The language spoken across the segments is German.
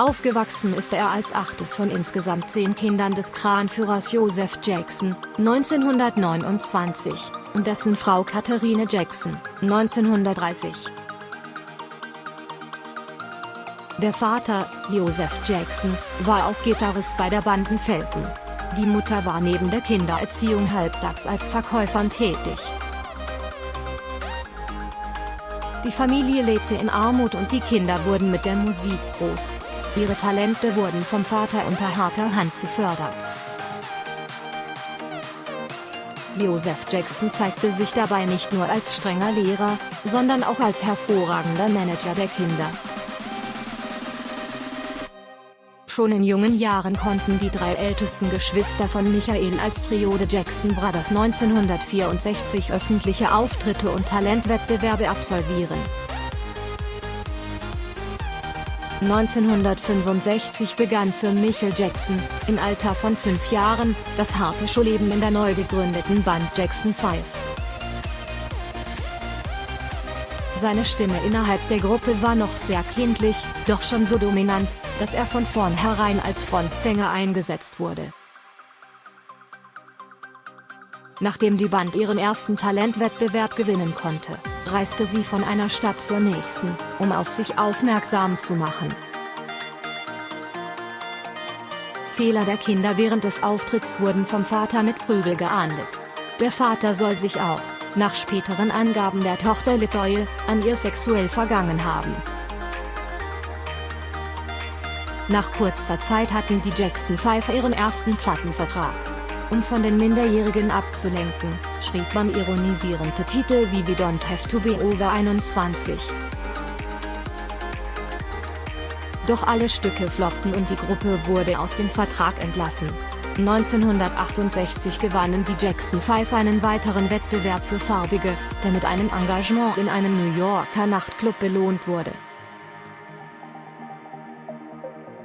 Aufgewachsen ist er als achtes von insgesamt zehn Kindern des Kranführers Joseph Jackson, 1929, und dessen Frau Katharine Jackson, 1930. Der Vater, Joseph Jackson, war auch Gitarrist bei der Banden Felton. Die Mutter war neben der Kindererziehung halbtags als Verkäuferin tätig. Die Familie lebte in Armut und die Kinder wurden mit der Musik groß. Ihre Talente wurden vom Vater unter harter Hand gefördert. Joseph Jackson zeigte sich dabei nicht nur als strenger Lehrer, sondern auch als hervorragender Manager der Kinder. Schon in jungen Jahren konnten die drei ältesten Geschwister von Michael als Trio The Jackson Brothers 1964 öffentliche Auftritte und Talentwettbewerbe absolvieren. 1965 begann für Michael Jackson, im Alter von fünf Jahren, das harte Schulleben in der neu gegründeten Band Jackson 5. Seine Stimme innerhalb der Gruppe war noch sehr kindlich, doch schon so dominant, dass er von vornherein als Frontsänger eingesetzt wurde. Nachdem die Band ihren ersten Talentwettbewerb gewinnen konnte, reiste sie von einer Stadt zur nächsten, um auf sich aufmerksam zu machen. Fehler der Kinder während des Auftritts wurden vom Vater mit Prügel geahndet. Der Vater soll sich auch, nach späteren Angaben der Tochter Litoye, an ihr sexuell vergangen haben. Nach kurzer Zeit hatten die Jackson 5 ihren ersten Plattenvertrag. Um von den Minderjährigen abzulenken, schrieb man ironisierende Titel wie We Don't Have to Be Over 21. Doch alle Stücke floppten und die Gruppe wurde aus dem Vertrag entlassen. 1968 gewannen die Jackson 5 einen weiteren Wettbewerb für Farbige, der mit einem Engagement in einem New Yorker Nachtclub belohnt wurde.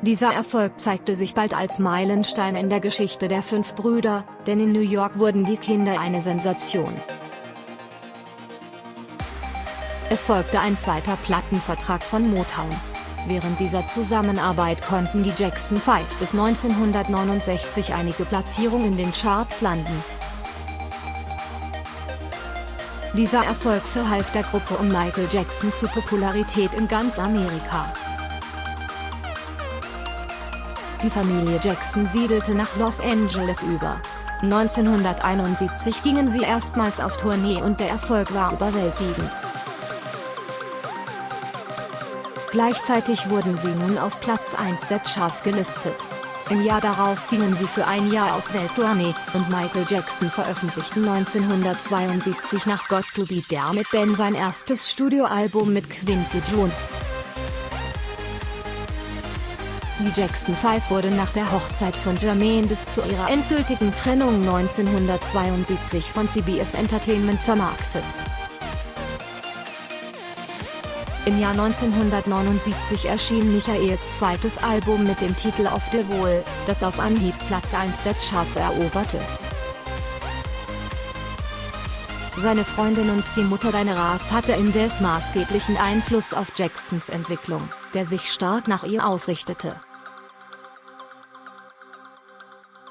Dieser Erfolg zeigte sich bald als Meilenstein in der Geschichte der fünf Brüder, denn in New York wurden die Kinder eine Sensation. Es folgte ein zweiter Plattenvertrag von Motown. Während dieser Zusammenarbeit konnten die Jackson 5 bis 1969 einige Platzierungen in den Charts landen. Dieser Erfolg verhalf der Gruppe um Michael Jackson zu Popularität in ganz Amerika. Die Familie Jackson siedelte nach Los Angeles über. 1971 gingen sie erstmals auf Tournee und der Erfolg war überwältigend. Gleichzeitig wurden sie nun auf Platz 1 der Charts gelistet. Im Jahr darauf gingen sie für ein Jahr auf Welttournee, und Michael Jackson veröffentlichte 1972 nach Got to Be There mit Ben sein erstes Studioalbum mit Quincy Jones. Die Jackson 5 wurde nach der Hochzeit von Jermaine bis zu ihrer endgültigen Trennung 1972 von CBS Entertainment vermarktet. Im Jahr 1979 erschien Michaels zweites Album mit dem Titel Auf der Wohl, das auf Anhieb Platz 1 der Charts eroberte. Seine Freundin und Ziehmutter Diana hatte indes maßgeblichen Einfluss auf Jacksons Entwicklung, der sich stark nach ihr ausrichtete.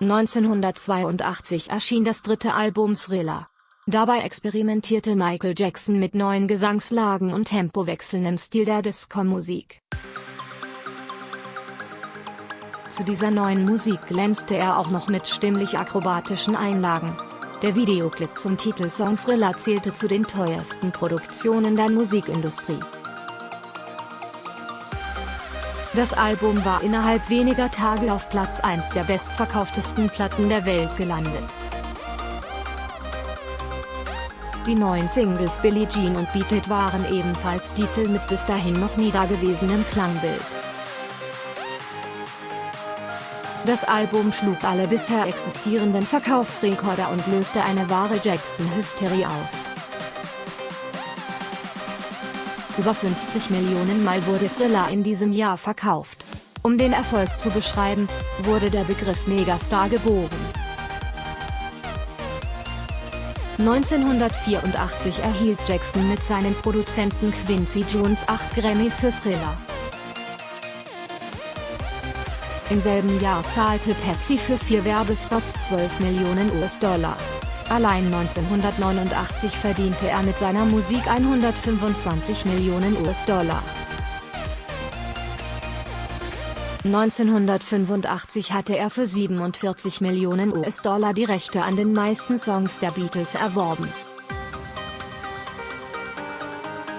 1982 erschien das dritte Album Thriller. Dabei experimentierte Michael Jackson mit neuen Gesangslagen und Tempowechseln im Stil der Disco-Musik. Zu dieser neuen Musik glänzte er auch noch mit stimmlich akrobatischen Einlagen. Der Videoclip zum Titelsong Thriller zählte zu den teuersten Produktionen der Musikindustrie. Das Album war innerhalb weniger Tage auf Platz 1 der bestverkauftesten Platten der Welt gelandet. Die neuen Singles Billie Jean und Beat It waren ebenfalls Titel mit bis dahin noch nie dagewesenem Klangbild. Das Album schlug alle bisher existierenden Verkaufsrekorde und löste eine wahre Jackson-Hysterie aus. Über 50 Millionen Mal wurde Thriller in diesem Jahr verkauft. Um den Erfolg zu beschreiben, wurde der Begriff Megastar geboren. 1984 erhielt Jackson mit seinem Produzenten Quincy Jones acht Grammys für Thriller. Im selben Jahr zahlte Pepsi für vier Werbespots 12 Millionen US-Dollar. Allein 1989 verdiente er mit seiner Musik 125 Millionen US-Dollar. 1985 hatte er für 47 Millionen US-Dollar die Rechte an den meisten Songs der Beatles erworben.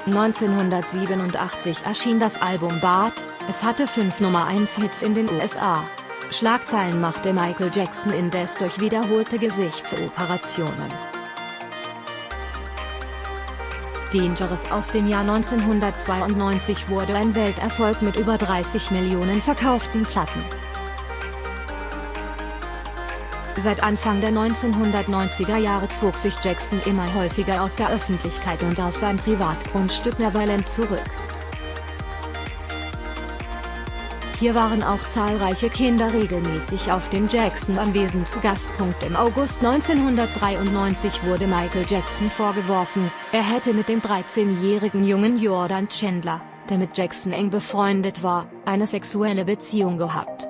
1987 erschien das Album Bart, es hatte fünf Nummer 1 Hits in den USA. Schlagzeilen machte Michael Jackson indes durch wiederholte Gesichtsoperationen. Dangerous aus dem Jahr 1992 wurde ein Welterfolg mit über 30 Millionen verkauften Platten. Seit Anfang der 1990er Jahre zog sich Jackson immer häufiger aus der Öffentlichkeit und auf sein Privatgrundstück Neverland zurück. Hier waren auch zahlreiche Kinder regelmäßig auf dem Jackson-Anwesen zu Gast. Im August 1993 wurde Michael Jackson vorgeworfen, er hätte mit dem 13-jährigen Jungen Jordan Chandler, der mit Jackson eng befreundet war, eine sexuelle Beziehung gehabt.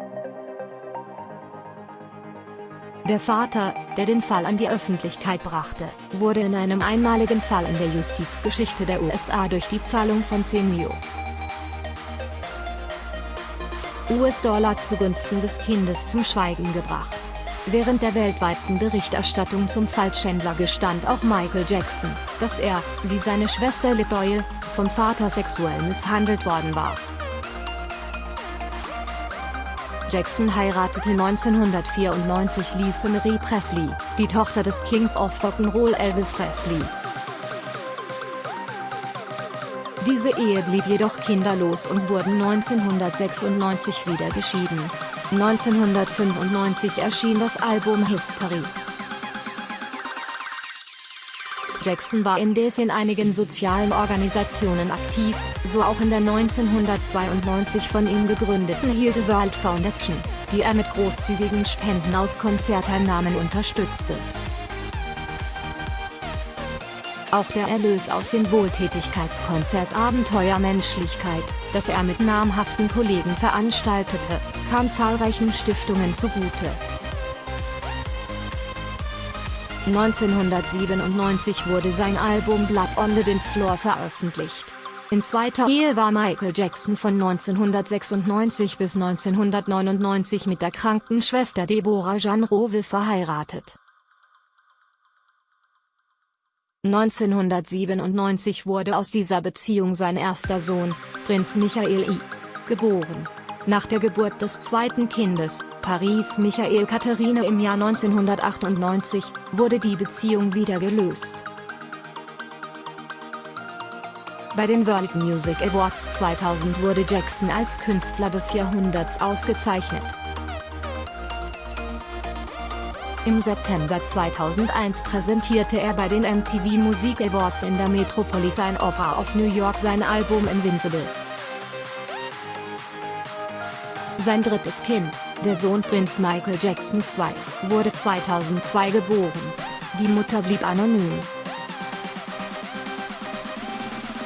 Der Vater, der den Fall an die Öffentlichkeit brachte, wurde in einem einmaligen Fall in der Justizgeschichte der USA durch die Zahlung von 10 Mio. US-Dollar zugunsten des Kindes zum Schweigen gebracht. Während der weltweiten Berichterstattung zum Fall Chandler gestand auch Michael Jackson, dass er, wie seine Schwester Litoye, vom Vater sexuell misshandelt worden war. Jackson heiratete 1994 Lisa Marie Presley, die Tochter des Kings of Rock'n'Roll Elvis Presley. Diese Ehe blieb jedoch kinderlos und wurden 1996 wieder geschieden. 1995 erschien das Album History. Jackson war indes in einigen sozialen Organisationen aktiv, so auch in der 1992 von ihm gegründeten Heal World Foundation, die er mit großzügigen Spenden aus Konzerteinnahmen unterstützte. Auch der Erlös aus dem Wohltätigkeitskonzert Abenteuer Menschlichkeit, das er mit namhaften Kollegen veranstaltete, kam zahlreichen Stiftungen zugute. 1997 wurde sein Album Blood on the Dance Floor veröffentlicht. In zweiter Ehe war Michael Jackson von 1996 bis 1999 mit der Krankenschwester Deborah Jean Rove verheiratet. 1997 wurde aus dieser Beziehung sein erster Sohn, Prinz Michael I. geboren. Nach der Geburt des zweiten Kindes, Paris Michael Katharine im Jahr 1998, wurde die Beziehung wieder gelöst. Bei den World Music Awards 2000 wurde Jackson als Künstler des Jahrhunderts ausgezeichnet. Im September 2001 präsentierte er bei den MTV Music Awards in der Metropolitan Opera of New York sein Album Invincible. Sein drittes Kind, der Sohn Prinz Michael Jackson II, wurde 2002 geboren. Die Mutter blieb anonym.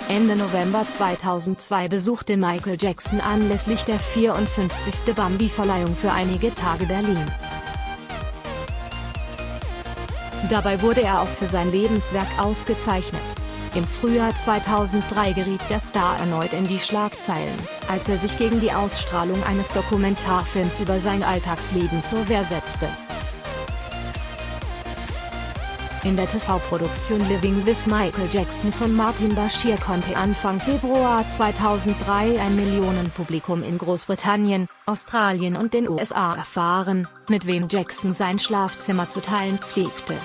Ende November 2002 besuchte Michael Jackson anlässlich der 54. Bambi-Verleihung für einige Tage Berlin. Dabei wurde er auch für sein Lebenswerk ausgezeichnet. Im Frühjahr 2003 geriet der Star erneut in die Schlagzeilen, als er sich gegen die Ausstrahlung eines Dokumentarfilms über sein Alltagsleben zur Wehr setzte. In der TV-Produktion Living with Michael Jackson von Martin Bashir konnte Anfang Februar 2003 ein Millionenpublikum in Großbritannien, Australien und den USA erfahren, mit wem Jackson sein Schlafzimmer zu teilen pflegte.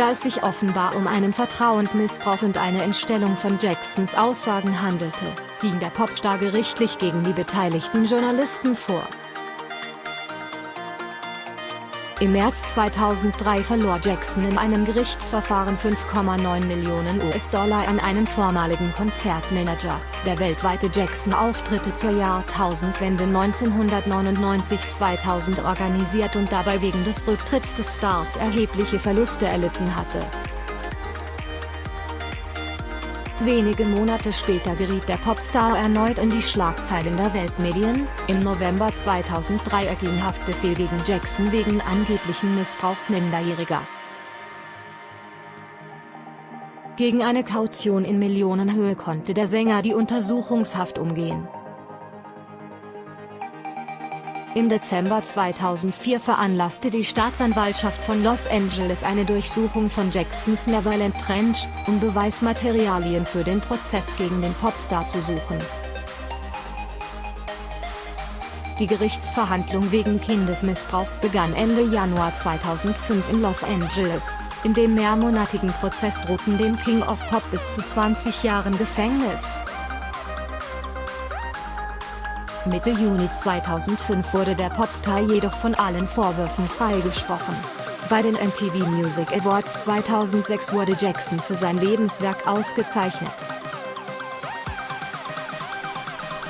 Da es sich offenbar um einen Vertrauensmissbrauch und eine Entstellung von Jacksons Aussagen handelte, ging der Popstar gerichtlich gegen die beteiligten Journalisten vor. Im März 2003 verlor Jackson in einem Gerichtsverfahren 5,9 Millionen US-Dollar an einen vormaligen Konzertmanager, der weltweite Jackson-Auftritte zur Jahrtausendwende 1999-2000 organisiert und dabei wegen des Rücktritts des Stars erhebliche Verluste erlitten hatte. Wenige Monate später geriet der Popstar erneut in die Schlagzeilen der Weltmedien, im November 2003 erging Haftbefehl gegen Jackson wegen angeblichen Missbrauchs Minderjähriger. Gegen eine Kaution in Millionenhöhe konnte der Sänger die Untersuchungshaft umgehen. Im Dezember 2004 veranlasste die Staatsanwaltschaft von Los Angeles eine Durchsuchung von Jacksons Neverland Trench, um Beweismaterialien für den Prozess gegen den Popstar zu suchen. Die Gerichtsverhandlung wegen Kindesmissbrauchs begann Ende Januar 2005 in Los Angeles. In dem mehrmonatigen Prozess drohten dem King of Pop bis zu 20 Jahren Gefängnis. Mitte Juni 2005 wurde der Popstar jedoch von allen Vorwürfen freigesprochen. Bei den MTV Music Awards 2006 wurde Jackson für sein Lebenswerk ausgezeichnet.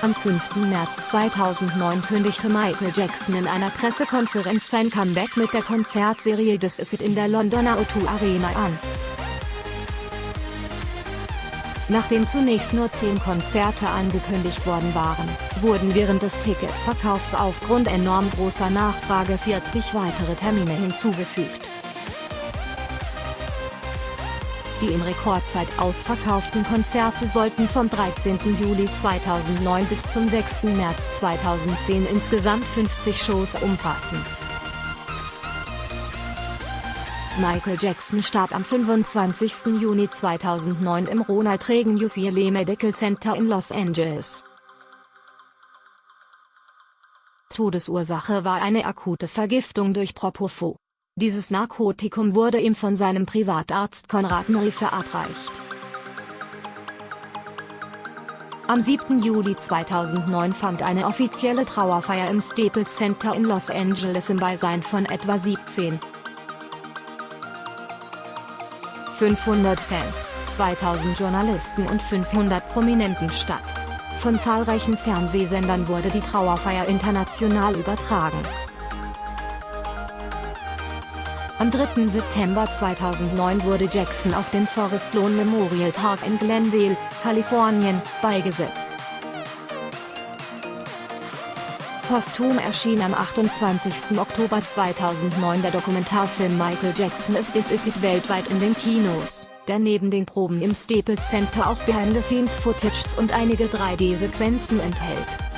Am 5. März 2009 kündigte Michael Jackson in einer Pressekonferenz sein Comeback mit der Konzertserie This Is It in der Londoner O2 Arena an. Nachdem zunächst nur zehn Konzerte angekündigt worden waren, wurden während des Ticketverkaufs aufgrund enorm großer Nachfrage 40 weitere Termine hinzugefügt. Die in Rekordzeit ausverkauften Konzerte sollten vom 13. Juli 2009 bis zum 6. März 2010 insgesamt 50 Shows umfassen. Michael Jackson starb am 25. Juni 2009 im Ronald Reagan UCLA Medical Center in Los Angeles. Todesursache war eine akute Vergiftung durch Propofol. Dieses Narkotikum wurde ihm von seinem Privatarzt Konrad Murray verabreicht. Am 7. Juli 2009 fand eine offizielle Trauerfeier im Staples Center in Los Angeles im Beisein von etwa 17 500 Fans, 2000 Journalisten und 500 Prominenten statt. Von zahlreichen Fernsehsendern wurde die Trauerfeier international übertragen. Am 3. September 2009 wurde Jackson auf dem Forest Lawn Memorial Park in Glendale, Kalifornien, beigesetzt. Posthum erschien am 28. Oktober 2009 der Dokumentarfilm Michael Jackson ist This Is It weltweit in den Kinos, der neben den Proben im Staples Center auch Behind-the-Scenes-Footages und einige 3D-Sequenzen enthält.